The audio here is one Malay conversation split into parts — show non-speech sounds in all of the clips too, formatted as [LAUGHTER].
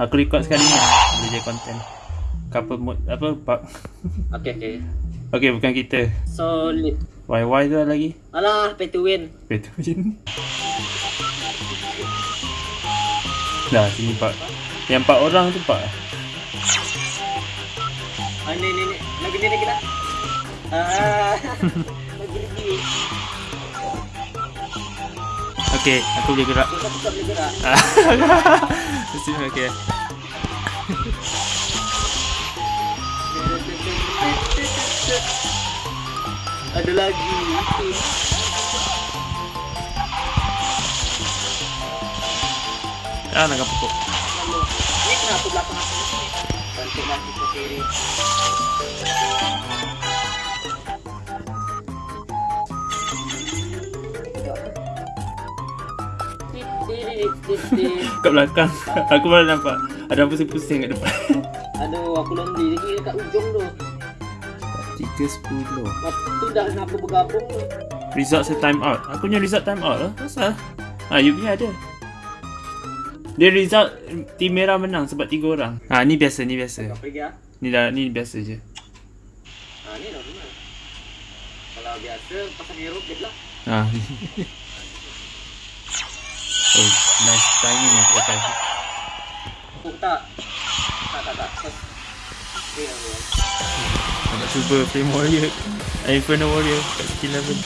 Aku record sekali ni. Boleh jadi content. Couple mode apa? Pak. [LAUGHS] Okay, okay. Okay, bukan kita. Solid. YY tu ada lagi. Alah, pay to win. Betul macam ni. Dah, sini Pak. Yang empat orang tu Pak. Ah, ni, ni, ni. Lagi ni, [LAUGHS] lagi dah. Ah, lagi lagi. Okay, aku boleh gerak. Kita tetap boleh gerak. [LAUGHS] Okay. Ada lagi. Ah, nak pokok. Ni kenapa belakang aku ni? Cantik lah kita kiri. Kat belakang. [LAUGHS] Aku baru nampak. Ada pusing-pusing kat depan. Aduh, aku lonely lagi dekat ujung tu. 3.10. Waktu dah nak aku bergabung tu. Result saya time out. Aku punya result time out lah. Pasal? Ha, you punya ada. Dia result tim merah menang sebab 3 orang. Ha, ni biasa, ni biasa. Kau pergi ah. Ni dah ni biasa je. Ha, ni dah benar. Kalau biasa, pasang hero get lah. Ha. [LAUGHS] oh, nice timing aku pakai. Oh, tak. Tak, tak, tak. Okay. Nak cuba Flame Warrior. Inferno Warrior kat skill level.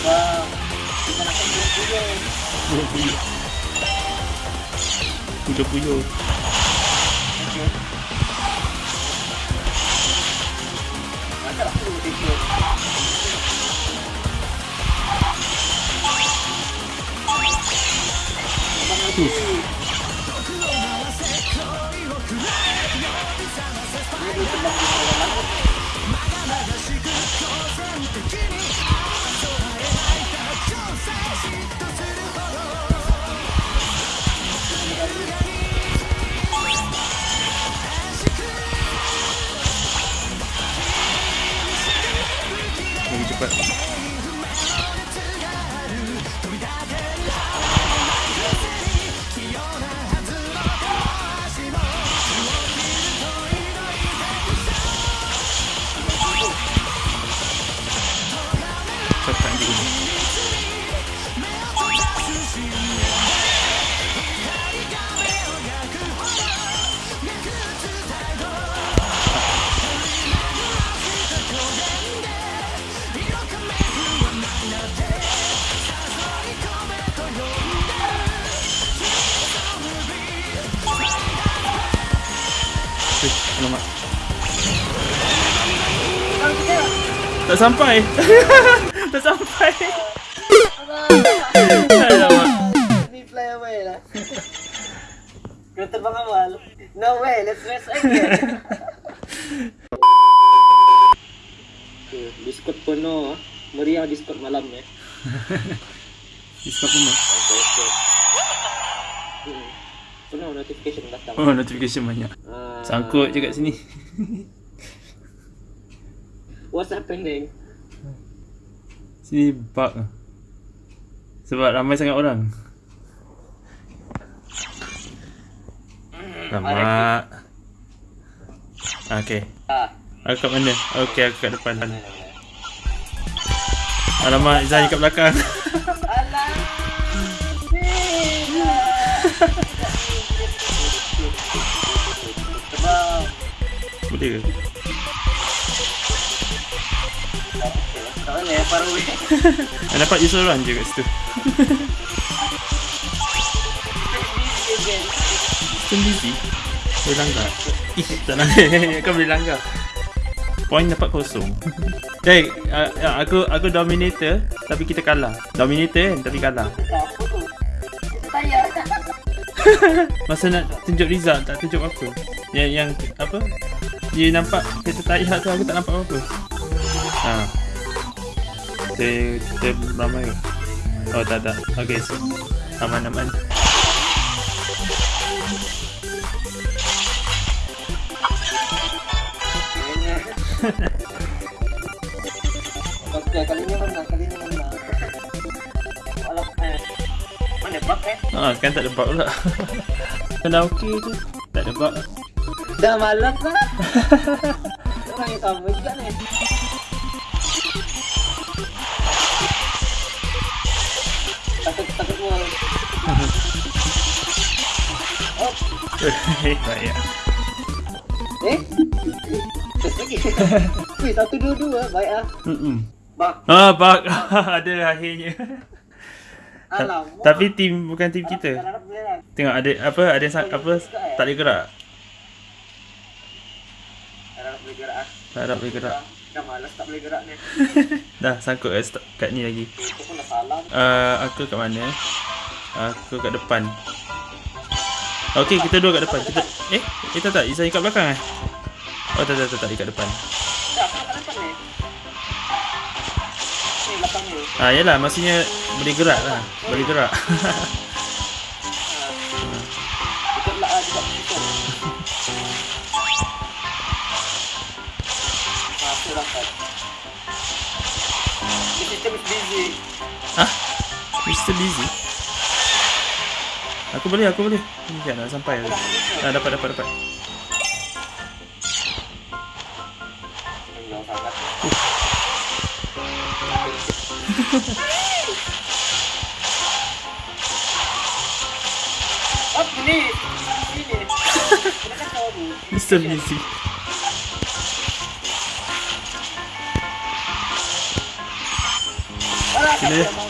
Wow. Kita nak kena dulu. Kuda puyuh. Okay. Macam aku dulu tidur. Abang lagi. Lagi Eh, alamak. Tak sampai. [LAUGHS] tak sampai. Alamak. Away lah. Kena terbang awal. No way, let's rest again. Okay, Discord penuh. ah. Meriah Discord malam [LAUGHS] ni. Discord pun Okay, okay. Hmm. Penuh notification datang. Oh, notification banyak. Ah, Sangkut je kat sini. [LAUGHS] What's happening? Sini bug. Sebab ramai sangat orang. Lama. Okay. Ah. Aku kat mana? Okay, aku kat depan. Alamak, Zani kat belakang. [LAUGHS] Alah. [LAUGHS] Boleh ke? Tak mana ya, far away. Ah, dapat je seorang je kat situ. Stone busy. Boleh langgar. Ih, tak langgar. [LAUGHS] Kau boleh langgar. Point dapat kosong. [LAUGHS] Hey, uh, uh, aku aku dominator tapi kita kalah. Dominator kan tapi kalah. [LAUGHS] Masa nak tunjuk result tak tunjuk apa. Yang yang apa? dia nampak kereta tayar tu aku tak nampak apa-apa ha. kita, kita ramai ke? oh tak tak ok so aman aman Kali ni mana? Kali ni mana? Kalau [LAUGHS] eh, mana bug eh? Ah, kan tak ada bug pula. [LAUGHS] Kalau okey tu, tak ada bug. Dah malas lah. [LAUGHS] Orang yang sama juga ni. Takut takut gua. Oh, Baik. eh? Terus lagi. Wih, satu dua dua, baik ah. Hmm. Bak, Ah, bug. [LAUGHS] ada akhirnya. alamak. Tapi tim bukan tim kita. Lah. Tengok ada apa ada apa tak boleh gerak. Harap boleh gerak ah. Tak harap boleh gerak. Dah malas tak boleh gerak ni. [LAUGHS] Dah sangkut kat, st- kat ni lagi. Salah. Uh, aku kat mana? Aku kat depan. Okey, kita dua kat depan. Kita eh, kita tak Izan kat belakang eh? Oh, tak tak tak, tak kat depan. Aku. Ah, yalah, maksudnya boleh gerak lah. Boleh gerak. [LAUGHS] [LAUGHS] Busy? Aku boleh, aku boleh. Ini kan, dah sampai. Ah, dapat, dapat, dapat. Apa ni? Sini. Mr. Busy. Alah, Sini.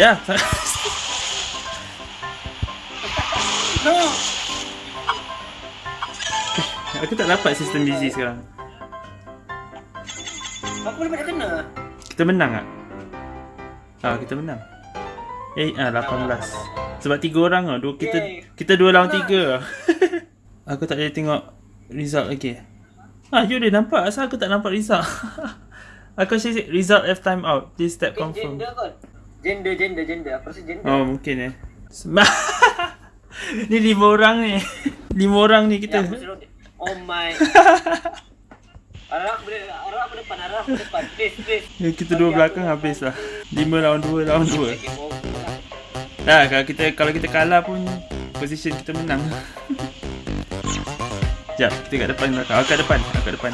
ya, No! aku tak dapat sistem busy sekarang. Aku boleh kena. Kita menang tak? Ah, kita menang. Eh, ah 18. Sebab tiga orang ah, dua kita Yay. kita dua lawan tiga. [LAUGHS] aku tak boleh tengok result lagi. Ah, you dah nampak asal aku tak nampak result. [LAUGHS] aku cakap result F time out. Please tap Eh, confirm. Gender. Gender, gender. Aku rasa gender. Oh, mungkin eh. [LAUGHS] Ni lima orang ni. Lima orang ni Ya, kita. suruh- Oh my. [LAUGHS] Arah aku boleh, arah aku depan, arah aku depan. Please, please. Ya, kita dua belakang habis lah. Lima lawan dua lawan dua. Oh. Dah kalau kita kalau kita kalah pun position kita menang. [LAUGHS] Sekejap, kita kat depan belakang. Aku kat depan, kat depan.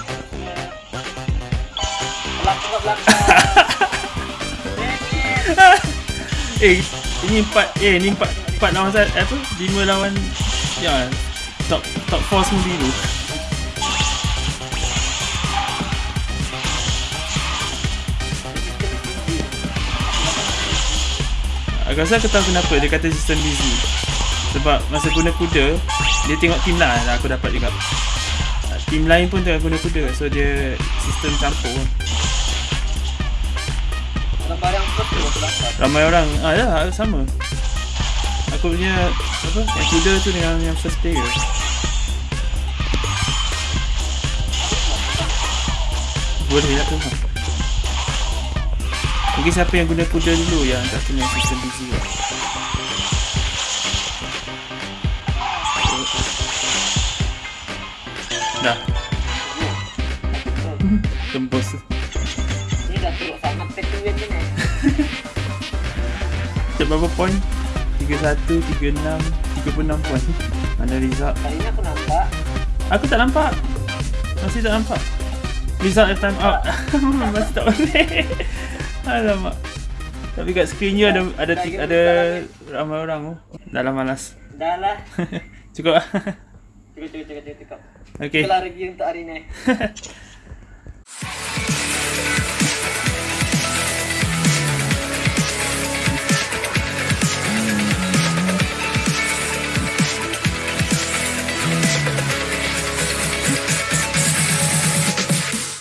Belakang ke belakang. Eh, ini empat, eh ni empat, empat lawan satu, apa? Lima lawan, ya, top top four semua biru. Aku rasa aku tahu kenapa dia kata sistem busy. Sebab masa guna kuda, dia tengok tim lain lah aku dapat juga. Tim lain pun tengah guna kuda, so dia sistem campur. Ramai orang, ah ya sama. Aku punya apa? Yang kuda tu dengan yang first player. Boleh tak tu? Mungkin siapa yang guna kuda dulu yang tak kena sistem busy lah. Dah, berapa point? 31, 36, 36 point. Mana result? Kali ni aku nampak. Aku tak nampak. Masih tak nampak. Result at time out. [LAUGHS] Masih tak boleh. Alamak. Tapi kat screen you ada ada ti- ada ramai orang tu. Dah lah malas. Dah lah. Cukup lah. [LAUGHS] Cukup, cukup, cukup, cukup. Okay. Itulah review untuk hari ni. [LAUGHS]